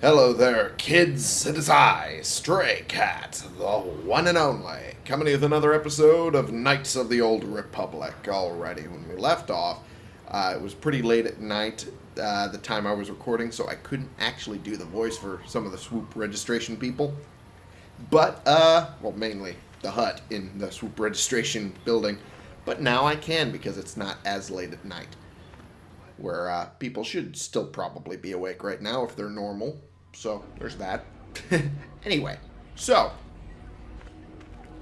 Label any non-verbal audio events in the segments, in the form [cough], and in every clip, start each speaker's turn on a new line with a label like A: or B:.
A: Hello there, kids. It is I, Stray Cat, the one and only, coming with another episode of Knights of the Old Republic. Already, when we left off, uh, it was pretty late at night, uh, the time I was recording, so I couldn't actually do the voice for some of the swoop registration people. But, uh, well, mainly the hut in the swoop registration building. But now I can because it's not as late at night where uh, people should still probably be awake right now if they're normal. So there's that. [laughs] anyway, so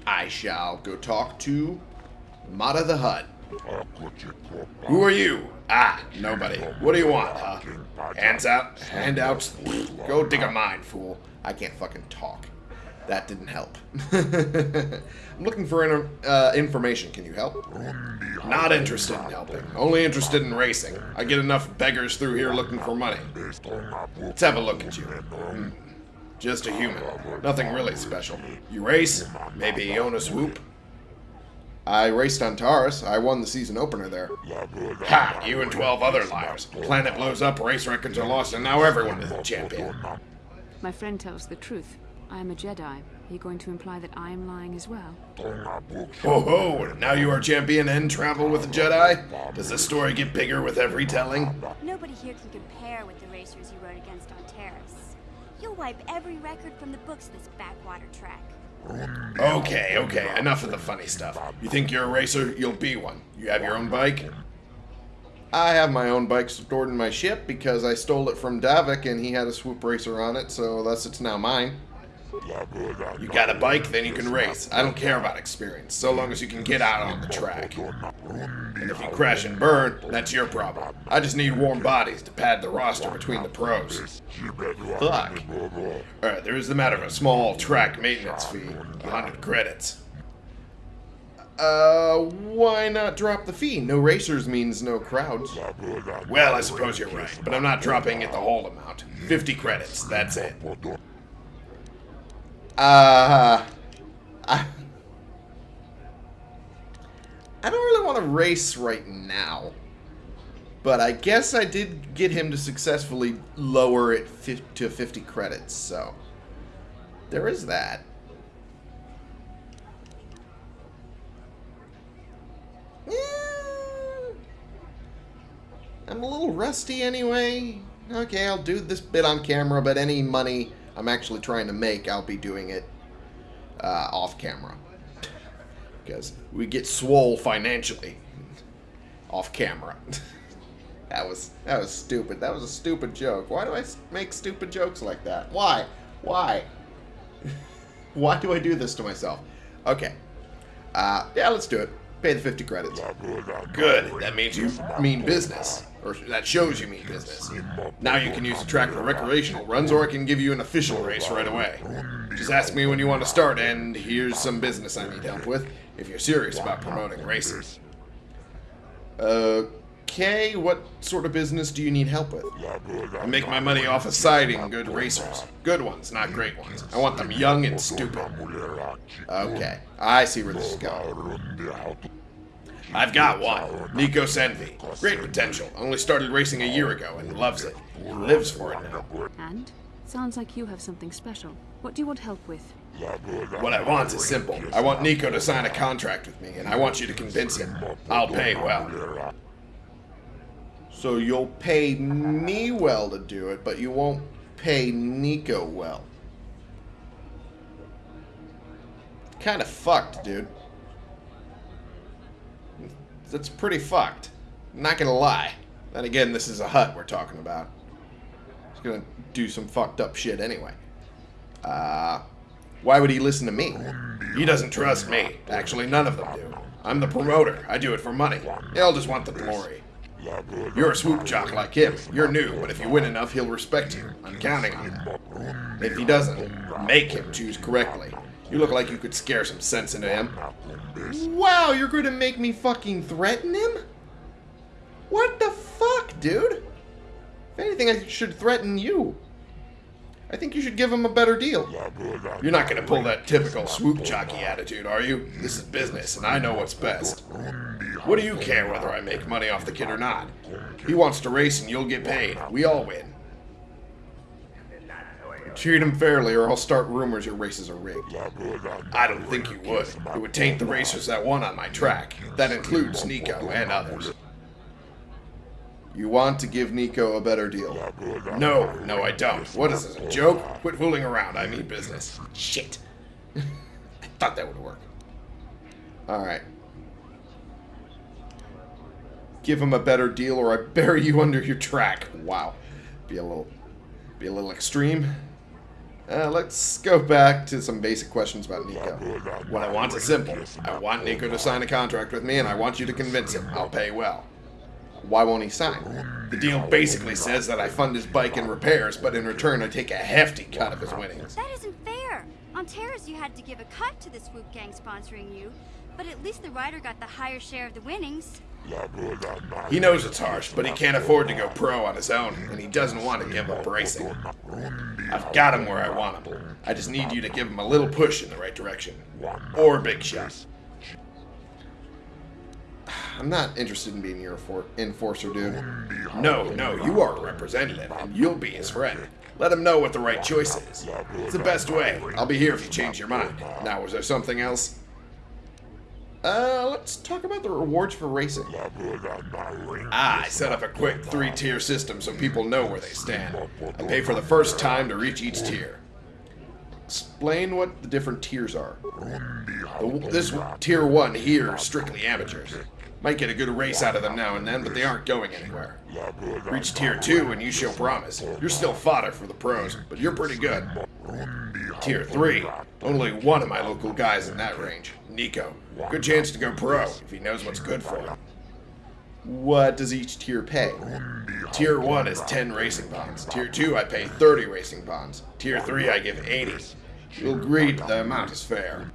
A: I shall go talk to Motta the Hutt. Who are you? Ah, nobody. What do you want, huh? Hands out? Handouts? Go dig a mine, fool. I can't fucking talk. That didn't help. [laughs] I'm looking for in, uh, information. Can you help? Not interested in helping. Only interested in racing. I get enough beggars through here looking for money. Let's have a look at you. Hmm. Just a human. Nothing really special. You race? Maybe own a swoop? I raced on Taris. I won the season opener there. Ha! You and 12 other liars. Planet blows up, race records are lost, and now everyone is a champion.
B: My friend tells the truth. I am a Jedi. Are you going to imply that I am lying as well?
A: Ho ho! Now you are champion and travel with a Jedi? Does this story get bigger with every telling?
C: Nobody here can compare with the racers you rode against on Taris. You'll wipe every record from the books of this backwater track.
A: Okay, okay, enough of the funny stuff. You think you're a racer? You'll be one. You have your own bike? I have my own bike stored in my ship because I stole it from Davik and he had a swoop racer on it, so thus it's now mine. You got a bike, then you can race. I don't care about experience, so long as you can get out on the track. And if you crash and burn, that's your problem. I just need warm bodies to pad the roster between the pros. Fuck. Alright, there is the matter of a small track maintenance fee. 100 credits. Uh, why not drop the fee? No racers means no crowds. Well, I suppose you're right, but I'm not dropping it the whole amount. 50 credits, that's it. Uh, I, I don't really want to race right now. But I guess I did get him to successfully lower it to 50 credits, so there is that. I'm a little rusty anyway. Okay, I'll do this bit on camera, but any money I'm actually trying to make, I'll be doing it uh, off camera. Because we get swole financially off camera. [laughs] that was that was stupid. That was a stupid joke. Why do I make stupid jokes like that? Why? Why? [laughs] Why do I do this to myself? Okay. Uh, yeah, let's do it. Pay the 50 credits. Good. That means you mean business. Or that shows you mean business. Now you can use the track for recreational runs, or I can give you an official race right away. Just ask me when you want to start, and here's some business I need help with, if you're serious about promoting races. Uh, Okay, what sort of business do you need help with? I make my money off of siding good racers. Good ones, not great ones. I want them young and stupid. Okay, I see where this is going. I've got one. Nico Senvi. Great potential. Only started racing a year ago and loves it. He lives for it now.
B: And? Sounds like you have something special. What do you want help with?
A: What I want is simple. I want Nico to sign a contract with me, and I want you to convince him. I'll pay well. So you'll pay me well to do it, but you won't pay Nico well. Kind of fucked, dude. That's pretty fucked. I'm not gonna lie. Then again, this is a Hutt we're talking about. He's gonna do some fucked up shit anyway. Uh, why would he listen to me? He doesn't trust me. Actually, none of them do. I'm the promoter. I do it for money. He'll just want the glory. You're a swoop jock like him. You're new, but if you win enough, he'll respect you. I'm counting on that. If he doesn't, make him choose correctly. You look like you could scare some sense into him. Wow, you're going to make me fucking threaten him? What the fuck, dude? If anything, I should threaten you. I think you should give him a better deal. You're not going to pull that typical swoop jockey attitude, are you? This is business, and I know what's best. What do you care whether I make money off the kid or not? He wants to race and you'll get paid. We all win. Treat him fairly or I'll start rumors your races are rigged. I don't think you would. It would taint the racers that won on my track. That includes Nico and others. You want to give Nico a better deal? No, no I don't. What is this, a joke? Quit fooling around, I mean business. Shit. [laughs] I thought that would work. Alright. Give him a better deal or I bury you [laughs] under your track. Wow. Be a little be a little extreme. Uh, let's go back to some basic questions about Nico. What I want is simple. I want Nico to sign a contract with me, and I want you to convince him. I'll pay well. Why won't he sign? The deal basically says that I fund his bike and repairs, but in return I take a hefty cut of his winnings.
C: That isn't fair. On Taris, you had to give a cut to the Swoop Gang sponsoring you, but at least the rider got the higher share of the winnings.
A: He knows it's harsh, but he can't afford to go pro on his own, and he doesn't want to give up racing. I've got him where I want him. I just need you to give him a little push in the right direction. Or big shot. I'm not interested in being your enforcer, dude. No, no, you are a representative, and you'll be his friend. Let him know what the right choice is. It's the best way. I'll be here if you change your mind. Now, was there something else? Uh, let's talk about the rewards for racing. Ah, I set up a quick three-tier system so people know where they stand. I pay for the first time to reach each tier. Explain what the different tiers are. The, this tier 1 here is strictly amateurs. Might get a good race out of them now and then, but they aren't going anywhere. Reach tier 2 and you show promise. You're still fodder for the pros, but you're pretty good. Tier 3. Only one of my local guys in that range. Nico. Good chance to go pro, if he knows what's good for him. What does each tier pay? Tier 1 is 10 racing bonds. Tier 2 I pay 30 racing bonds. Tier 3 I give 80. You'll agree the amount is fair.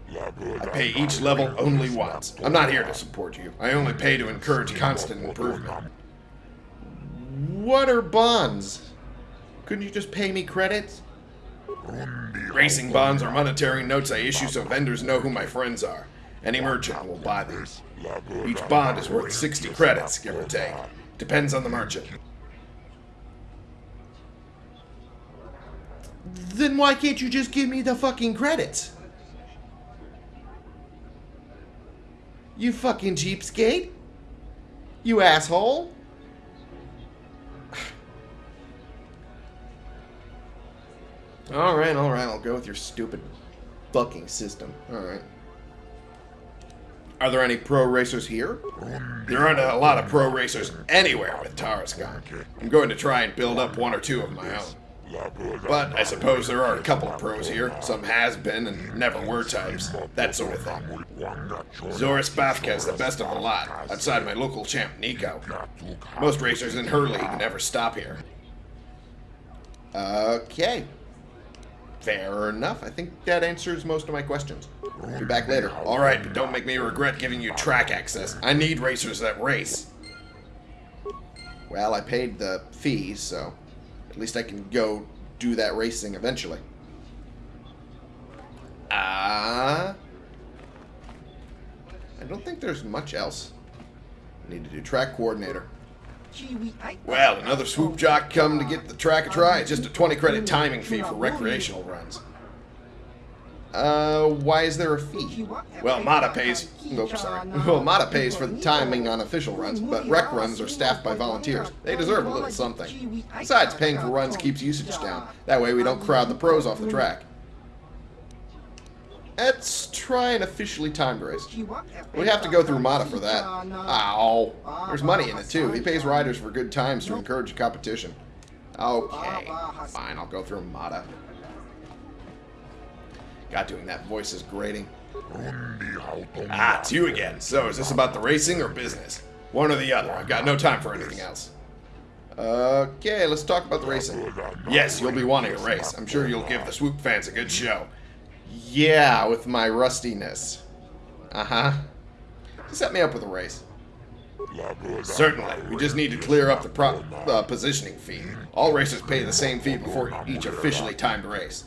A: I pay each level only once. I'm not here to support you. I only pay to encourage constant improvement. What are bonds? Couldn't you just pay me credits? Racing bonds are monetary notes I issue so vendors know who my friends are. Any merchant will buy these. Each bond is worth 60 credits, give or take. Depends on the merchant. Then why can't you just give me the fucking credits? You fucking cheapskate? You asshole? [sighs] alright, alright, I'll go with your stupid fucking system. Alright. Are there any pro racers here? There aren't a lot of pro racers anywhere with Taris gone. I'm going to try and build up one or two of my own. But I suppose there are a couple of pros here. Some has been and never were types. That sort of thing. Zoris Bafka is the best of the lot, outside my local champ, Nico. Most racers in her league never stop here. Okay. Fair enough. I think that answers most of my questions. I'll Be back later. Alright, but don't make me regret giving you track access. I need racers that race. Well, I paid the fees, so at least I can go do that racing eventually. Ah. Uh, I don't think there's much else. I need to do track coordinator. Well, another swoop jock come to get the track a try. It's just a 20 credit timing fee for recreational runs. Uh, why is there a fee? Well, Motta pays... Oops, sorry. [laughs] Well, Motta pays for the timing on official runs, but rec runs are staffed by volunteers. They deserve a little something. Besides, paying for runs keeps usage down. That way we don't crowd the pros off the track. Let's try an officially timed race. We have to go through Motta for that. Ow. There's money in it, too. He pays riders for good times to encourage competition. Okay. Fine, I'll go through Motta. God, doing that voice is grating. Ah, it's you again. So, is this about the racing or business? One or the other. I've got no time for anything else. Okay, let's talk about the racing. Yes, you'll be wanting a race. I'm sure you'll give the Swoop fans a good show. Yeah, with my rustiness. Uh-huh. Set me up with a race. Certainly. We just need to clear up the pro uh, positioning fee. All racers pay the same fee before each officially timed race.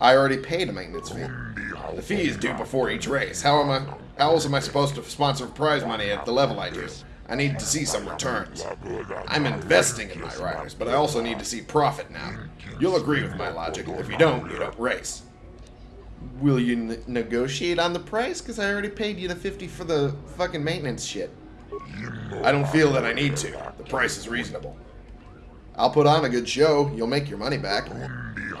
A: I already paid a maintenance fee. The fee is due before each race. How am I? How else am I supposed to sponsor prize money at the level I do? I need to see some returns. I'm investing in my riders, but I also need to see profit now. You'll agree with my logic. If you don't, you don't race. Will you negotiate on the price? Because I already paid you the 50 for the fucking maintenance shit. I don't feel that I need to. The price is reasonable. I'll put on a good show. You'll make your money back.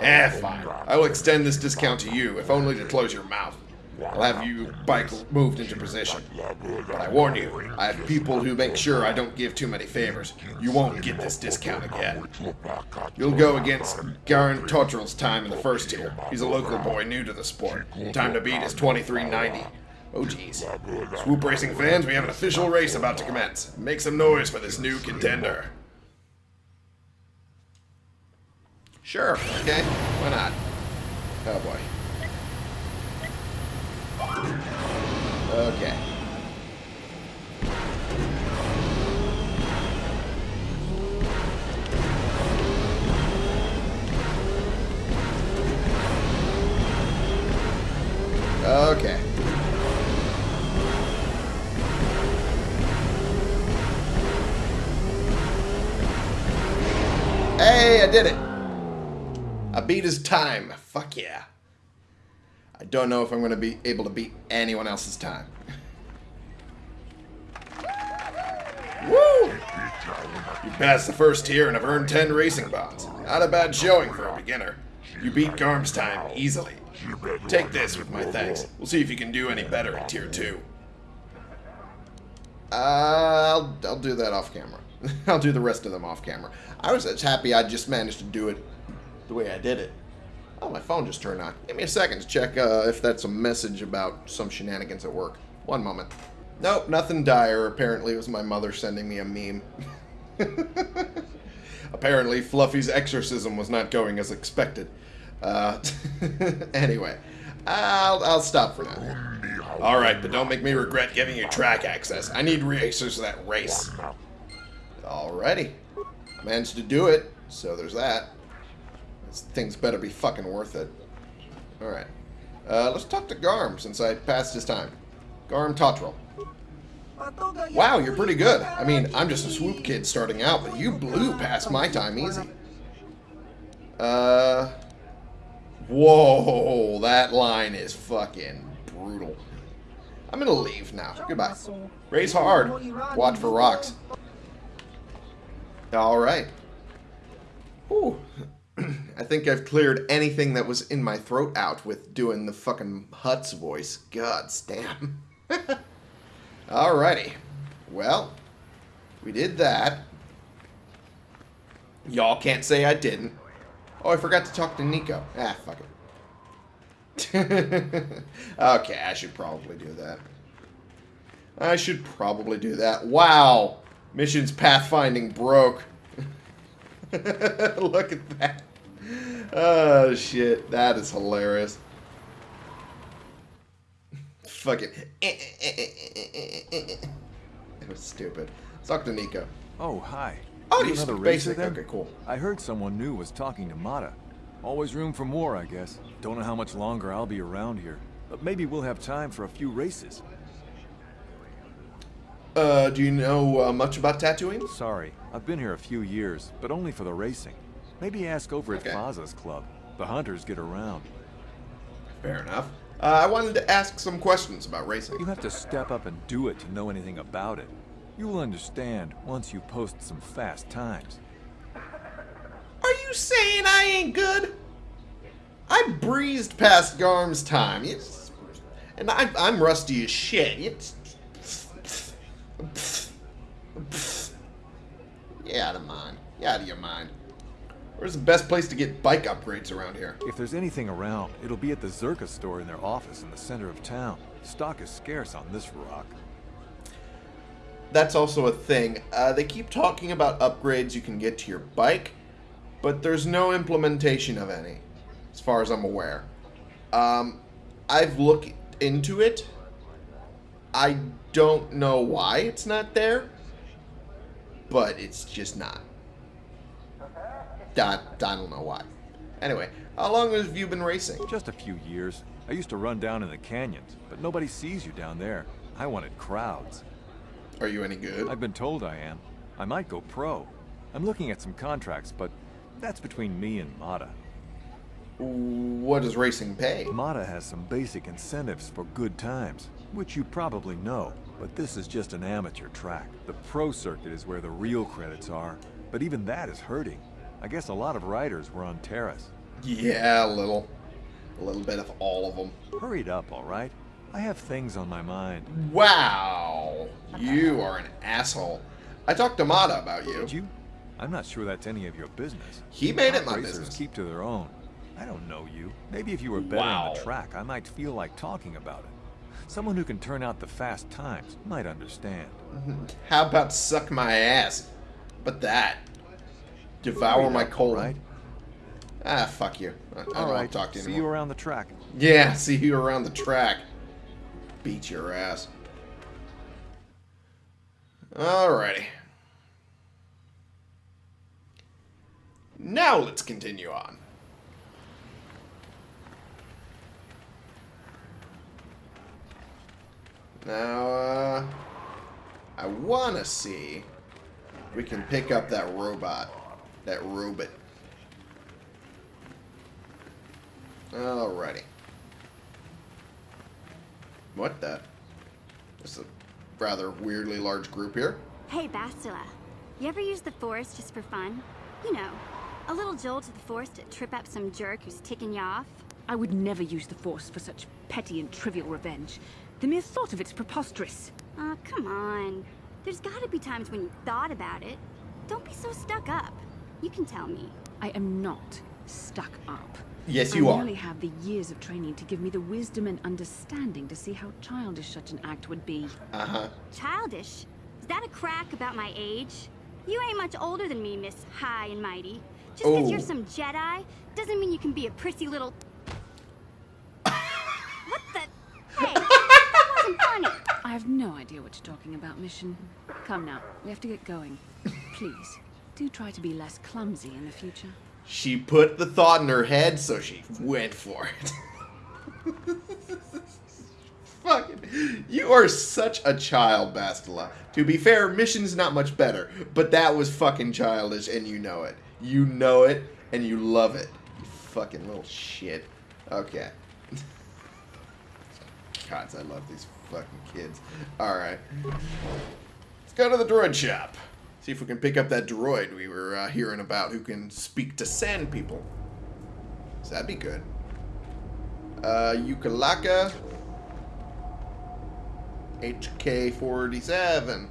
A: Eh, fine. I will extend this discount to you, if only to close your mouth. I'll have you bike moved into position. But I warn you, I have people who make sure I don't give too many favors. You won't get this discount again. You'll go against Garm Totrel's time in the first tier. He's a local boy new to the sport. Time to beat is 2390. Oh jeez. Swoop Racing fans, we have an official race about to commence. Make some noise for this new contender. Sure, okay, why not? Oh boy. Okay. Okay. Hey, I did it. I beat his time. Fuck yeah. I don't know if I'm going to be able to beat anyone else's time. Woo! You passed the first tier and have earned 10 racing bonds. Not a bad showing for a beginner. You beat Garm's time easily. Take this with my thanks. We'll see if you can do any better in tier 2. Uh, I'll, I'll do that off camera. [laughs] I'll do the rest of them off camera. I was just happy I just managed to do it the way I did it. Oh, my phone just turned on. Give me a second to check uh, if that's a message about some shenanigans at work. One moment. Nope, nothing dire. Apparently it was my mother sending me a meme. [laughs] Apparently Fluffy's exorcism was not going as expected. Uh, [laughs] anyway, I'll, I'll stop for now. Alright, but don't make me regret giving you track access. I need racers that race. Alrighty. I managed to do it, so there's that. Thing's better be fucking worth it. Alright. Uh, let's talk to Garm, since I passed his time. Garm Totrel. Wow, you're pretty good. I mean, I'm just a swoop kid starting out, but you blew past my time easy. Uh... Whoa, that line is fucking brutal. I'm gonna leave now. Goodbye. Race hard. Watch for rocks. Alright. Ooh. I think I've cleared anything that was in my throat out with doing the fucking Hutt's voice. God damn. [laughs] Alrighty. Well, we did that. Y'all can't say I didn't. Oh, I forgot to talk to Nico. Ah, fuck it. [laughs] okay, I should probably do that. I should probably do that. Wow. Missions pathfinding broke. [laughs] Look at that. Oh, shit. That is hilarious. Fuck it. It was stupid. Let's talk to Nico.
D: Oh, hi.
A: Oh,
D: You
A: you
D: another racer
A: basic.
D: then?
A: Okay, cool.
D: I heard someone new was talking to Motta. Always room for more, I guess. Don't know how much longer I'll be around here. But maybe we'll have time for a few races.
A: Uh, do you know uh, much about tattooing?
D: Sorry, I've been here a few years, but only for the racing. Maybe ask over at
A: Okay.
D: Faza's club. The hunters get around.
A: Fair enough. Uh, I wanted to ask some questions about racing.
D: You have to step up and do it to know anything about it. You will understand once you post some fast times.
A: Are you saying I ain't good? I breezed past Garm's time. It's, and I, I'm rusty as shit. It's, yeah, out of mind. Yeah, out of your mind. Where's the best place to get bike upgrades around here?
D: If there's anything around, it'll be at the Czerka store in their office in the center of town. Stock is scarce on this rock.
A: That's also a thing. Uh, they keep talking about upgrades you can get to your bike, but there's no implementation of any, as far as I'm aware. Um, I've looked into it. I don't know why it's not there, but it's just not. I, I don't know why. Anyway, how long have you been racing?
D: Just a few years. I used to run down in the canyons, but nobody sees you down there. I wanted crowds.
A: Are you any good?
D: I've been told I am. I might go pro. I'm looking at some contracts, but that's between me and Motta.
A: What does racing pay?
D: Motta has some basic incentives for good times, which you probably know, but this is just an amateur track. The pro circuit is where the real credits are, but even that is hurting. I guess a lot of riders were on Taris.
A: Yeah, a little. A little bit of all of them.
D: Hurried up, all right? I have things on my mind.
A: Wow. You are an asshole. I talked to Motta about you.
D: Did you? I'm not sure that's any of your business.
A: He made it my business.
D: keep to their own. I don't know you. Maybe if you were better on the track, I might feel like talking about it. Someone who can turn out the fast times might understand. Mm-hmm.
A: How about suck my ass? But that. Devour my colon.
D: Right?
A: Ah, fuck you. I, I don't
D: All
A: want to talk to you
D: See you around the track.
A: Yeah, [laughs] see you around the track. Beat your ass. Alrighty. Now let's continue on. Now, uh, I want to see if we can pick up that robot. That robot. Alrighty. What the? This is a rather weirdly large group here.
C: Hey, Bastila. You ever use the Force just for fun? You know, a little jolt to the Force to trip up some jerk who's ticking you off?
B: I would never use the Force for such petty and trivial revenge. The mere thought of it's preposterous.
C: Oh, come on. There's gotta be times when you thought about it. Don't be so stuck up. You can tell me.
B: I am not stuck up.
A: Yes,
B: I
A: you are.
B: merely have the years of training to give me the wisdom and understanding to see how childish such an act would be.
A: Uh huh.
C: Childish? Is that a crack about my age? You ain't much older than me, Miss High and Mighty. Just because you're
A: Oh.
C: some Jedi doesn't mean you can be a prissy little. what the? Hey, that wasn't funny.
B: I have no idea what you're talking about, Mission. Come now, we have to get going. Please, do try to be less clumsy in the future.
A: She put the thought in her head, so she went for it. [laughs] Fucking, you are such a child, Bastila. To be fair, mission's not much better, but that was fucking childish, and you know it. You know it, and you love it. You fucking little shit. Okay. [laughs] Gods, I love these fucking kids. Alright. Let's go to the droid shop. See if we can pick up that droid we were uh, hearing about who can speak to sand people. So that'd be good. Uh, Yuka Laka. HK47.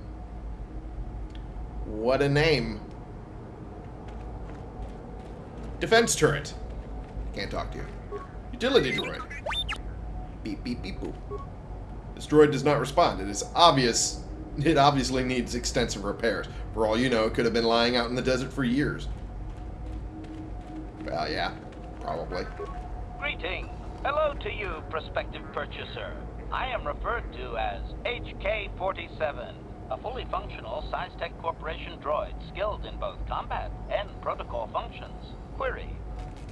A: What a name. Defense turret. Can't talk to you. Utility droid. Beep, beep, beep, boop. This droid does not respond. It is obvious. It obviously needs extensive repairs. For all you know, it could have been lying out in the desert for years. Well, yeah, probably.
E: Greeting. Hello to you, prospective purchaser. I am referred to as HK-47, a fully functional SciTech Corporation droid skilled in both combat and protocol functions. Query.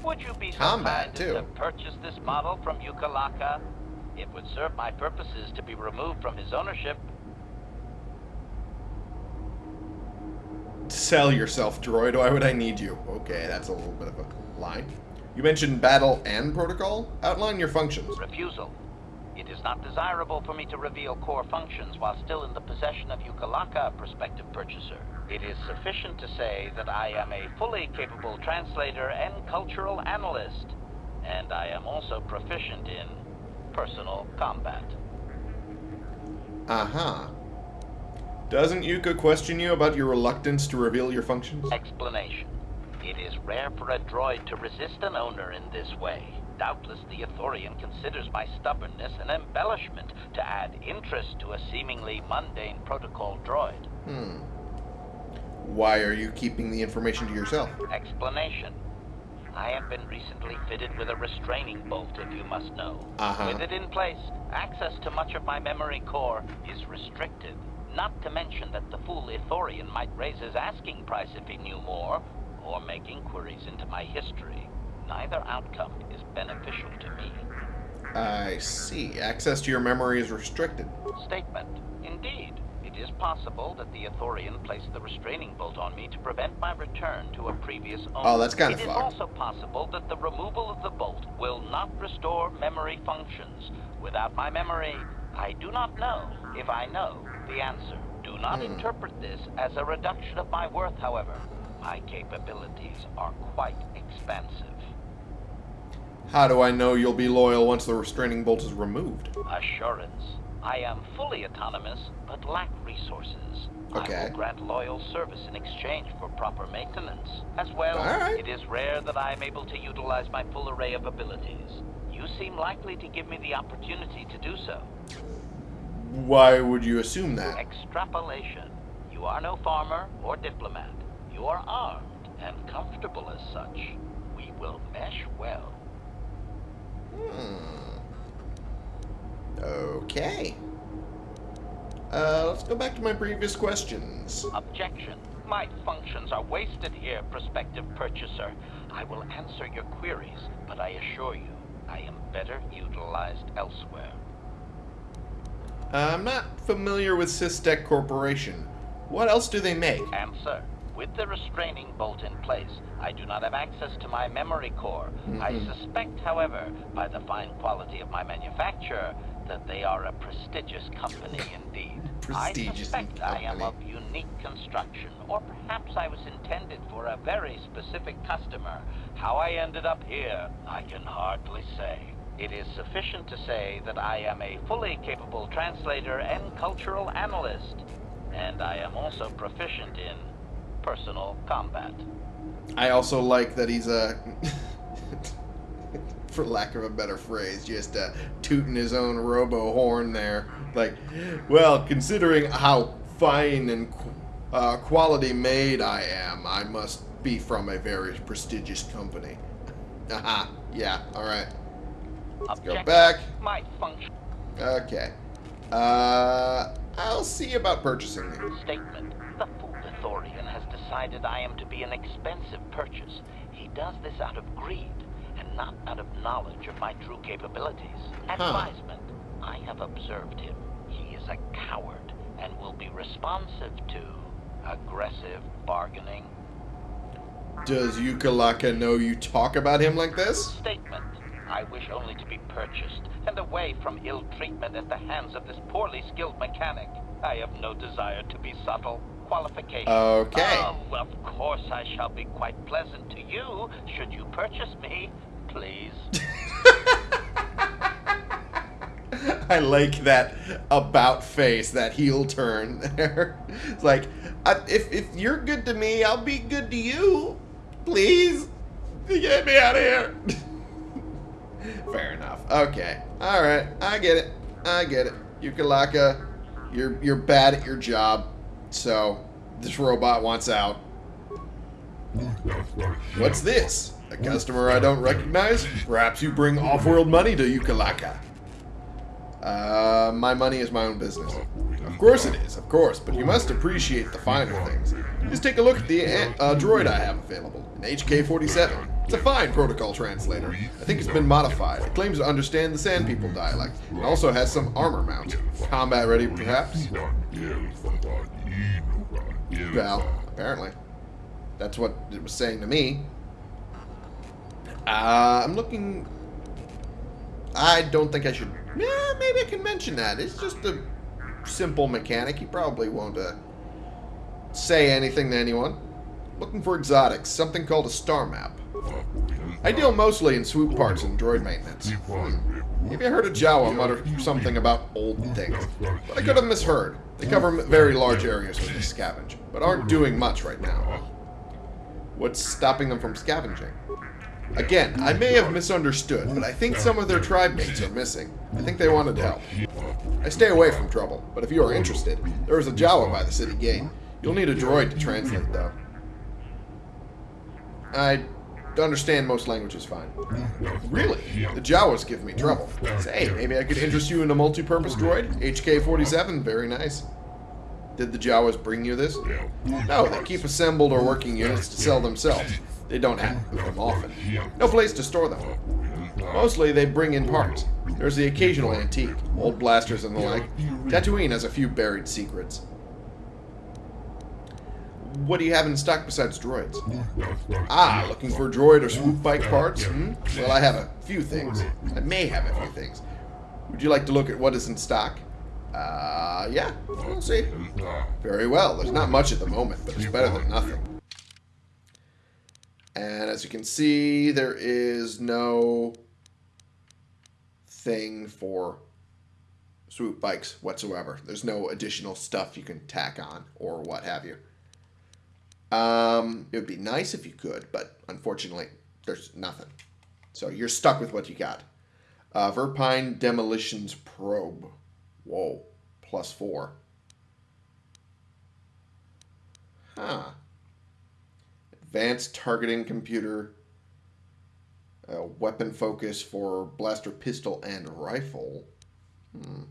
E: Would you be so
A: Combat,
E: kind
A: too.
E: to purchase this model from Yuka Laka? It would serve my purposes to be removed from his ownership.
A: Sell yourself, droid. Why would I need you? Okay, that's a little bit of a line. You mentioned battle and protocol. Outline your functions.
E: Refusal. It is not desirable for me to reveal core functions while still in the possession of Yuka Laka, prospective purchaser. It is sufficient to say that I am a fully capable translator and cultural analyst, and I am also proficient in personal combat.
A: Uh huh. Doesn't Yuka question you about your reluctance to reveal your functions?
E: Explanation. It is rare for a droid to resist an owner in this way. Doubtless the Ithorian considers my stubbornness an embellishment to add interest to a seemingly mundane protocol droid.
A: Hmm. Why are you keeping the information to yourself?
E: Explanation. I have been recently fitted with a restraining bolt, if you must know.
A: Uh-huh.
E: With it in place, access to much of my memory core is restricted. Not to mention that the fool Ithorian might raise his asking price if he knew more, or make inquiries into my history. Neither outcome is beneficial to me.
A: I see. Access to your memory is restricted.
E: Statement. Indeed, it is possible that the Ithorian placed the restraining bolt on me to prevent my return to a previous oh, owner.
A: Oh, that's kinda
E: It is also possible that the removal of the bolt will not restore memory functions. Without my memory, I do not know if I know the answer. Do not
A: Hmm.
E: interpret this as a reduction of my worth, however. My capabilities are quite expansive.
A: How do I know you'll be loyal once the restraining bolt is removed?
E: Assurance. I am fully autonomous, but lack resources.
A: Okay.
E: I will grant loyal service in exchange for proper maintenance. As well,
A: right.
E: it is rare that I am able to utilize my full array of abilities. You seem likely to give me the opportunity to do so.
A: Why would you assume that?
E: Extrapolation. You are no farmer or diplomat. You are armed and comfortable as such. We will mesh well.
A: Hmm. Okay. Uh, let's go back to my previous questions.
E: Objection. My functions are wasted here, prospective purchaser. I will answer your queries, but I assure you, I am better utilized elsewhere.
A: I'm not familiar with Systec Corporation. What else do they make?
E: Answer. With the restraining bolt in place, I do not have access to my memory core. I
A: Mhm.
E: suspect, however, by the fine quality of my manufacture, that they are a prestigious company [laughs] indeed.
A: Prestigious
E: I suspect I am of unique construction, or perhaps I was intended for a very specific customer. How I ended up here, I can hardly say. It is sufficient to say that I am a fully capable translator and cultural analyst, and I am also proficient in personal combat.
A: I also like that he's a, [laughs] for lack of a better phrase, just uh, tooting his own robo horn there. Like, well, considering how fine and uh, quality made I am, I must be from a very prestigious company. [laughs] Haha, yeah, alright. Let's go back.
E: My function
A: Okay. Uh, I'll see about purchasing these.
E: statement. The fool Ithorian has decided I am to be an expensive purchase. He does this out of greed and not out of knowledge of my true capabilities. Advisement. I have observed him. He is a coward and will be responsive to aggressive bargaining.
A: Does Yuka Laka know you talk about him like this?
E: Statement. I wish only to be purchased and away from ill treatment at the hands of this poorly skilled mechanic. I have no desire to be subtle. Qualification.
A: Okay.
E: Oh, of course I shall be quite pleasant to you should you purchase me. Please. [laughs]
A: I like that about face, that heel turn there. It's like, I, if, if you're good to me, I'll be good to you. Please. Get me out of here. [laughs] [laughs] Fair enough. Okay. Alright. I get it. I get it. Yuka Laka, you're, you're bad at your job. So, this robot wants out. What's this? A customer I don't recognize? Perhaps you bring off-world money to Yuka Laka. Uh, my money is my own business. Of course it is, of course, but you must appreciate the finer things. Just take a look at the uh, droid I have available, an HK-47. It's a fine protocol translator. I think it's been modified. It claims to understand the Sand People dialect, also has some armor mount. Combat ready, perhaps? Well, apparently. That's what it was saying to me. Uh, I'm looking... I don't think I should... Yeah, maybe I can mention that. It's just a simple mechanic. He probably won't uh, say anything to anyone. Looking for exotics. Something called a star map. I deal mostly in swoop parts and droid maintenance. Maybe I heard a Jawa mutter something about old things. But I could have misheard. They cover very large areas with this scavenge, but aren't doing much right now. What's stopping them from scavenging? Again, I may have misunderstood, but I think some of their tribe mates are missing. I think they wanted help. I stay away from trouble, but if you are interested, there is a Jawa by the city gate. You'll need a droid to translate, though. I understand most languages fine. Really? The Jawas give me trouble. Say, maybe I could interest you in a multi-purpose droid? HK-47, very nice. Did the Jawas bring you this? No, they keep assembled or working units to sell themselves. They don't have them often. No place to store them. Mostly they bring in parts. There's the occasional antique, old blasters and the like. Tatooine has a few buried secrets. what do you have in stock besides droids? Ah, looking for droid or swoop bike parts? Hmm? Well, I have a few things. I may have a few things. Would you like to look at what is in stock? Uh, yeah, we'll see. Very well. There's not much at the moment, but it's better than nothing. And as you can see, there is no thing for swoop bikes whatsoever. There's no additional stuff you can tack on or what have you. Um, it would be nice if you could, but unfortunately, there's nothing. So you're stuck with what you got. Uh, Verpine Demolitions Probe. Whoa, plus four. Huh. Advanced targeting computer. Uh, weapon focus for blaster pistol and rifle. Hmm.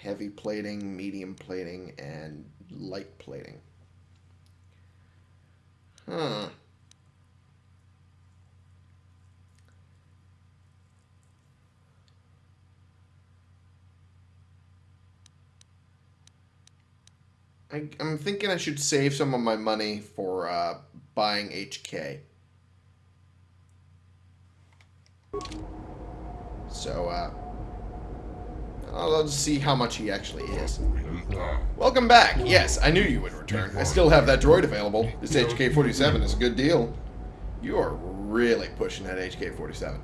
A: Heavy plating, medium plating, and light plating. Huh. I, I'm thinking I should save some of my money for uh, buying HK. So, uh, I'll, I'll just see how much he actually is. Welcome back. Yes, I knew you would return. I still have that droid available. This HK-47 is a good deal. You are really pushing that HK-47.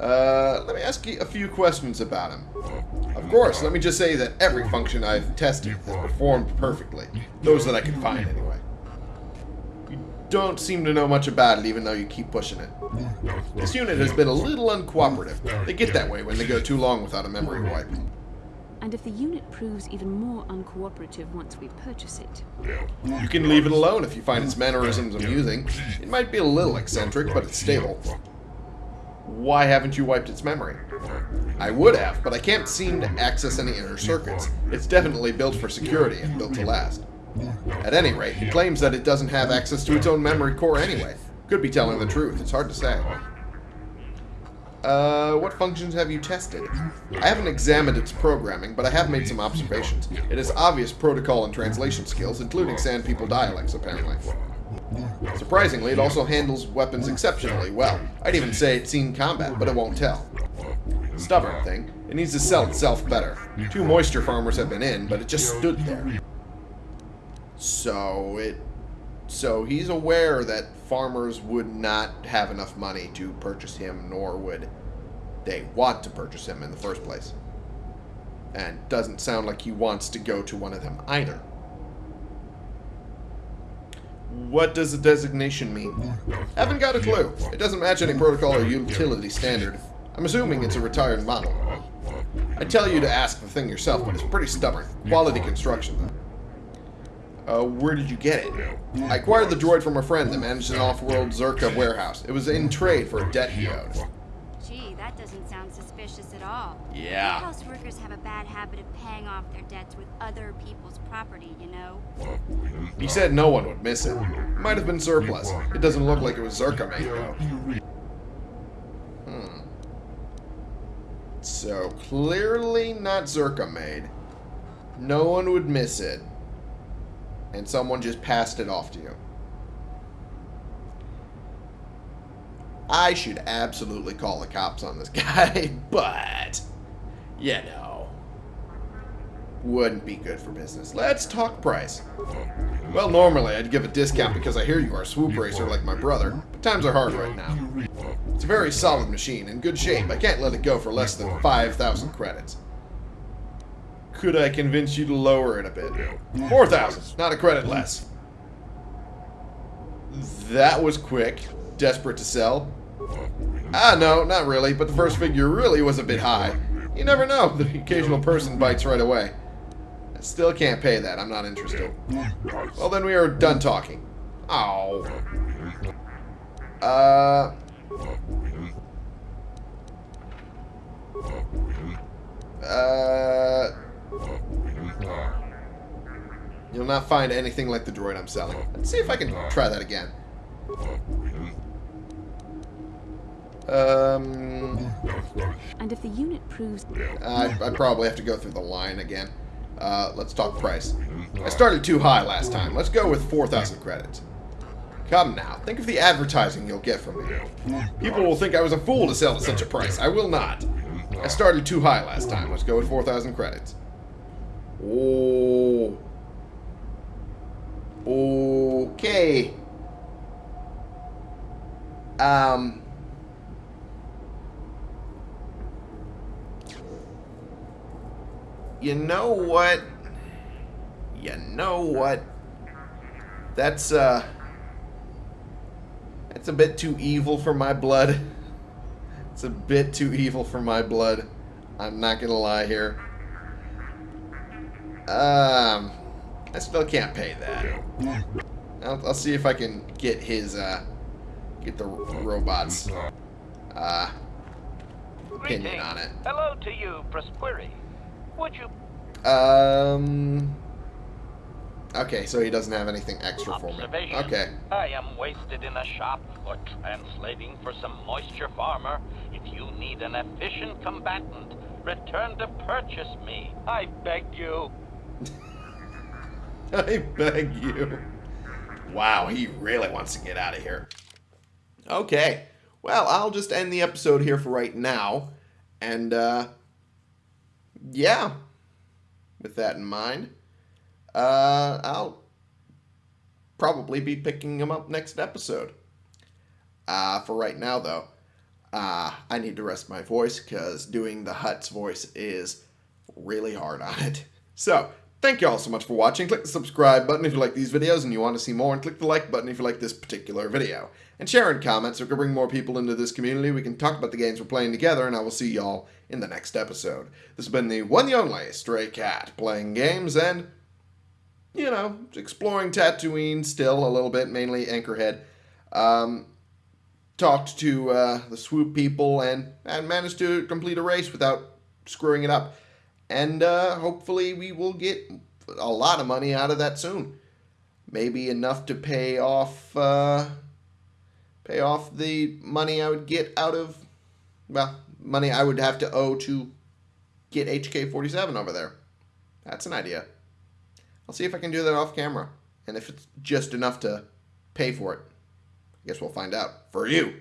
A: Uh, let me ask you a few questions about him. Of course, let me just say that every function I've tested has performed perfectly. Those that I can find, anyway. You don't seem to know much about it, even though you keep pushing it. This unit has been a little uncooperative. They get that way when they go too long without a memory wipe.
B: And if the unit proves even more uncooperative once we purchase it,
A: You can leave it alone if you find its mannerisms amusing. It might be a little eccentric, but it's stable. Why haven't you wiped its memory? I would have, but I can't seem to access any inner circuits. It's definitely built for security and built to last. At any rate, he claims that it doesn't have access to its own memory core anyway. Could be telling the truth, it's hard to say. Uh, what functions have you tested? I haven't examined its programming, but I have made some observations. It has obvious protocol and translation skills, including Sand People dialects, apparently. Surprisingly, it also handles weapons exceptionally well. I'd even say it's seen combat, but it won't tell. Stubborn thing. It needs to sell itself better. Two moisture farmers have been in, but it just stood there. So it so he's aware that farmers would not have enough money to purchase him, nor would they want to purchase him in the first place. And doesn't sound like he wants to go to one of them either. What does the designation mean? Haven't got a clue. It doesn't match any protocol or utility standard. I'm assuming it's a retired model. I tell you to ask the thing yourself, but it's pretty stubborn. Quality construction, though. Uh, where did you get it? I acquired the droid from a friend that managed an off-world Czerka warehouse. It was in trade for a debt he owed.
C: That doesn't sound suspicious at all.
A: Yeah.
C: House workers have a bad habit of paying off their debts with other people's property, you know?
A: He said no one would miss it. It might have been surplus. It doesn't look like it was Czerka made, though. Hmm. So, clearly not Czerka made. No one would miss it. And someone just passed it off to you. I should absolutely call the cops on this [laughs] guy, but, you know, wouldn't be good for business. Let's talk price. Well, normally I'd give a discount because I hear you are a swoop racer like my brother, but times are hard right now. It's a very solid machine, in good shape. I can't let it go for less than 5,000 credits. Could I convince you to lower it a bit? 4,000, not a credit less. That was quick. Desperate to sell? Ah, no, not really, but the first figure really was a bit high. You never know, the occasional person bites right away. I still can't pay that, I'm not interested. Well, then we are done talking. Oh. Uh... Uh... You'll not find anything like the droid I'm selling. Let's see if I can try that again. Um,
B: And if the unit proves
A: I, I probably have to go through the line again. Uh, let's talk price. I started too high last time. Let's go with 4,000 credits. Come now, think of the advertising you'll get from me. People will think I was a fool to sell at such a price. I will not. I started too high last time. Let's go with 4,000 credits. Oh. Okay. Um. You know what? You know what? That's, uh... That's a bit too evil for my blood. [laughs] It's a bit too evil for my blood. I'm not gonna lie here. Um... I still can't pay that. I'll, I'll see if I can get his, uh... Get the robots, uh... Opinion on it.
E: Hello to you, Prosquiri. Would you
A: Um. Okay, so he doesn't have anything extra for me. Okay.
E: I am wasted in a shop for translating for some moisture farmer. If you need an efficient combatant, return to purchase me. I beg you. [laughs]
A: I beg you. Wow, he really wants to get out of here. Okay. Well, I'll just end the episode here for right now. And, uh. Yeah. With that in mind, uh, I'll probably be picking him up next episode. Uh, for right now, though, uh, I need to rest my voice because doing the Hutt's voice is really hard on it. [laughs] So, thank you all so much for watching. Click the subscribe button if you like these videos and you want to see more, and click the like button if you like this particular video. And share and comment so we can bring more people into this community. We can talk about the games we're playing together, and I will see y'all in the next episode. This has been the one, the only Stray Cat, playing games and, you know, exploring Tatooine still a little bit, mainly Anchorhead. Um, talked to uh, the swoop people and, and managed to complete a race without screwing it up. And uh, hopefully we will get a lot of money out of that soon. Maybe enough to pay off uh, pay off the money I would get out of well, money I would have to owe to get HK47 over there. That's an idea. I'll see if I can do that off camera. And if it's just enough to pay for it, I guess we'll find out. For you.